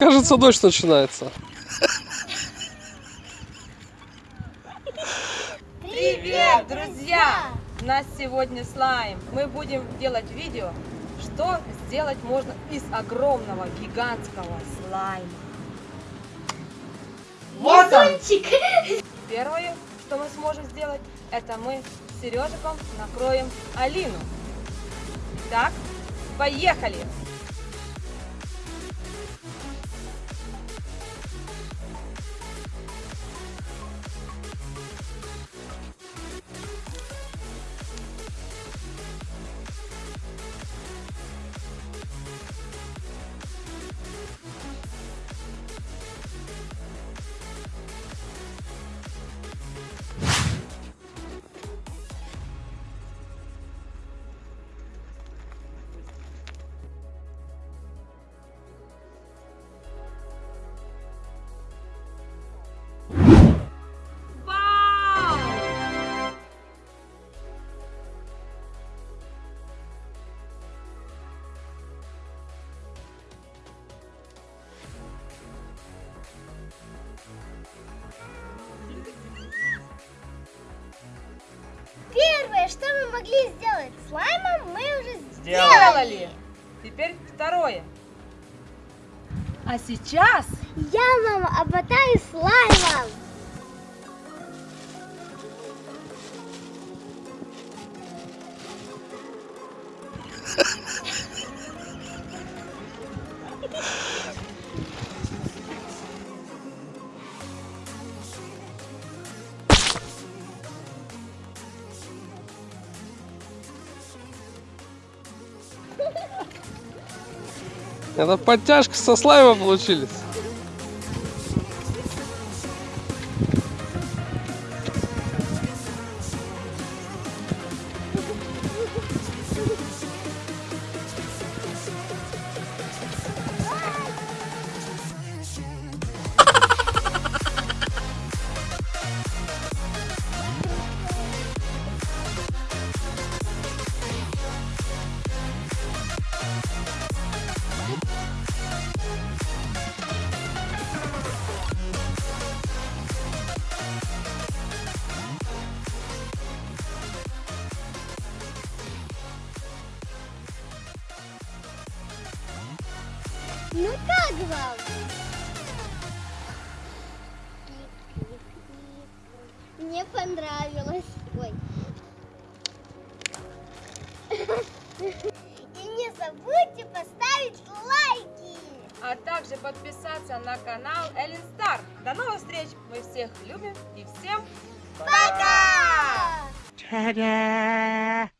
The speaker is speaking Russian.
Кажется, дождь начинается. Привет, друзья! У нас сегодня слайм. Мы будем делать видео, что сделать можно из огромного гигантского слайма. Вот он! Первое, что мы сможем сделать, это мы с Сережиком накроем Алину. Так, поехали! Вау! Первое, что мы могли сделать слаймом, мы уже Сделали! Теперь второе. А сейчас Я вам обмотаю слаймом. Это подтяжка со слайма получились. Ну как вам? Мне понравилось. Ой. И не забудьте поставить лайки. а также подписаться на канал Эллен Стар. До новых встреч! Мы всех любим и всем Пока! Ta-da!